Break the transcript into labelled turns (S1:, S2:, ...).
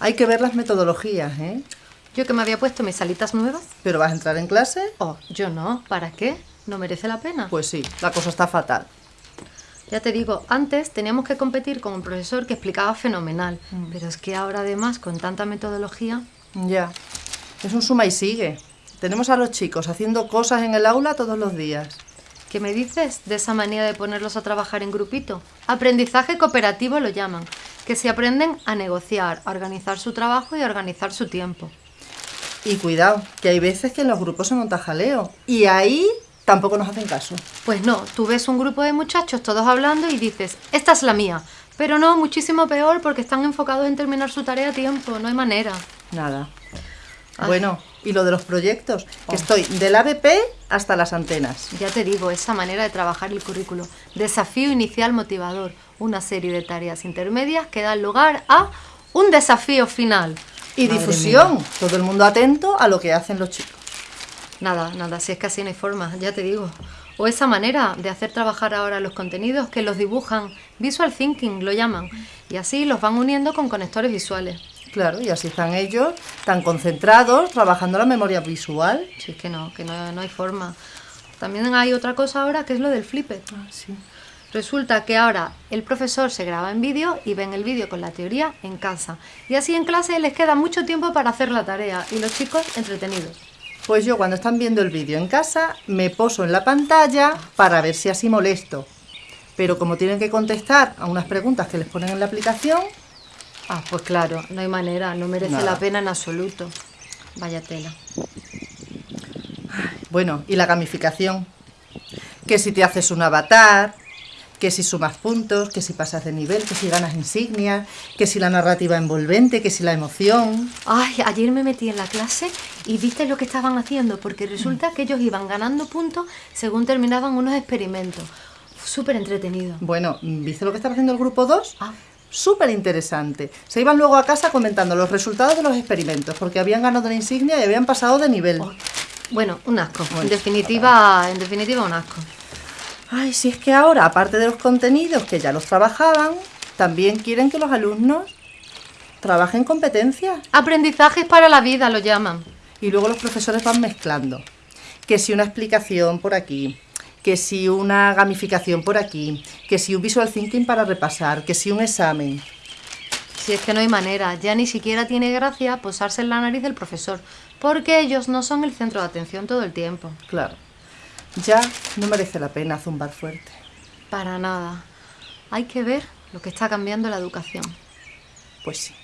S1: Hay que ver las metodologías, ¿eh?
S2: Yo que me había puesto mis salitas nuevas.
S1: ¿Pero vas a entrar en clase?
S2: Oh, yo no. ¿Para qué? ¿No merece la pena?
S1: Pues sí, la cosa está fatal.
S2: Ya te digo, antes teníamos que competir con un profesor que explicaba fenomenal. Pero es que ahora además, con tanta metodología...
S1: Ya. Es un suma y sigue. Tenemos a los chicos haciendo cosas en el aula todos los días.
S2: ¿Qué me dices de esa manera de ponerlos a trabajar en grupito? Aprendizaje cooperativo lo llaman. Que se aprenden a negociar, a organizar su trabajo y a organizar su tiempo.
S1: Y cuidado, que hay veces que en los grupos se monta jaleo. Y ahí tampoco nos hacen caso.
S2: Pues no, tú ves un grupo de muchachos todos hablando y dices, esta es la mía. Pero no, muchísimo peor porque están enfocados en terminar su tarea a tiempo, no hay manera.
S1: Nada. Bueno, y lo de los proyectos, que estoy del ABP hasta las antenas.
S2: Ya te digo, esa manera de trabajar el currículo. Desafío inicial motivador, una serie de tareas intermedias que dan lugar a un desafío final.
S1: Y difusión, todo el mundo atento a lo que hacen los chicos.
S2: Nada, nada, si es que así no hay forma, ya te digo. O esa manera de hacer trabajar ahora los contenidos que los dibujan, visual thinking lo llaman, y así los van uniendo con conectores visuales.
S1: Claro, y así están ellos tan concentrados trabajando la memoria visual.
S2: Sí, es que no, que no, no hay forma. También hay otra cosa ahora que es lo del flipper.
S1: Ah, sí.
S2: Resulta que ahora el profesor se graba en vídeo y ven el vídeo con la teoría en casa. Y así en clase les queda mucho tiempo para hacer la tarea y los chicos entretenidos.
S1: Pues yo cuando están viendo el vídeo en casa me poso en la pantalla para ver si así molesto. Pero como tienen que contestar a unas preguntas que les ponen en la aplicación,
S2: Ah, pues claro, no hay manera, no merece
S1: Nada.
S2: la pena en absoluto. Vaya tela.
S1: bueno, y la gamificación. Que si te haces un avatar, que si sumas puntos, que si pasas de nivel, que si ganas insignias, que si la narrativa envolvente, que si la emoción.
S2: Ay, ayer me metí en la clase y viste lo que estaban haciendo, porque resulta que ellos iban ganando puntos según terminaban unos experimentos. Súper entretenido.
S1: Bueno, ¿viste lo que estaba haciendo el grupo 2?
S2: Ah.
S1: Súper interesante. Se iban luego a casa comentando los resultados de los experimentos, porque habían ganado la insignia y habían pasado de nivel.
S2: Bueno, un asco. En definitiva, en definitiva un asco.
S1: Ay, si es que ahora, aparte de los contenidos que ya los trabajaban, también quieren que los alumnos trabajen competencias.
S2: Aprendizajes para la vida lo llaman.
S1: Y luego los profesores van mezclando. Que si una explicación por aquí, que si una gamificación por aquí, que si un visual thinking para repasar, que si un examen.
S2: Si es que no hay manera, ya ni siquiera tiene gracia posarse en la nariz del profesor, porque ellos no son el centro de atención todo el tiempo.
S1: Claro. Ya no merece la pena zumbar fuerte.
S2: Para nada. Hay que ver lo que está cambiando la educación.
S1: Pues sí.